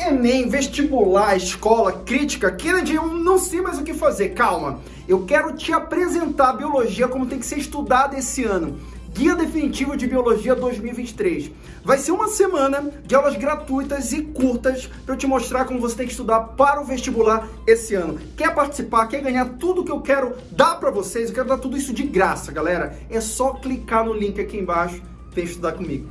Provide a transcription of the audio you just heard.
Enem, vestibular, escola, crítica, Kennedy, eu não sei mais o que fazer. Calma, eu quero te apresentar a biologia como tem que ser estudada esse ano. Guia Definitivo de Biologia 2023. Vai ser uma semana de aulas gratuitas e curtas para eu te mostrar como você tem que estudar para o vestibular esse ano. Quer participar? Quer ganhar tudo que eu quero dar para vocês? Eu quero dar tudo isso de graça, galera. É só clicar no link aqui embaixo e vem estudar comigo.